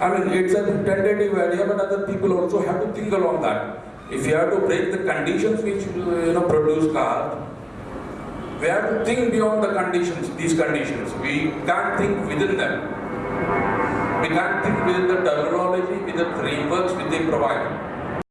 I mean, it's a tentative idea, but other people also have to think along that. If you have to break the conditions which uh, you know produce cars, we have to think beyond the conditions, these conditions. We can't think within them. We can't think within the terminology, with the frameworks which they provide.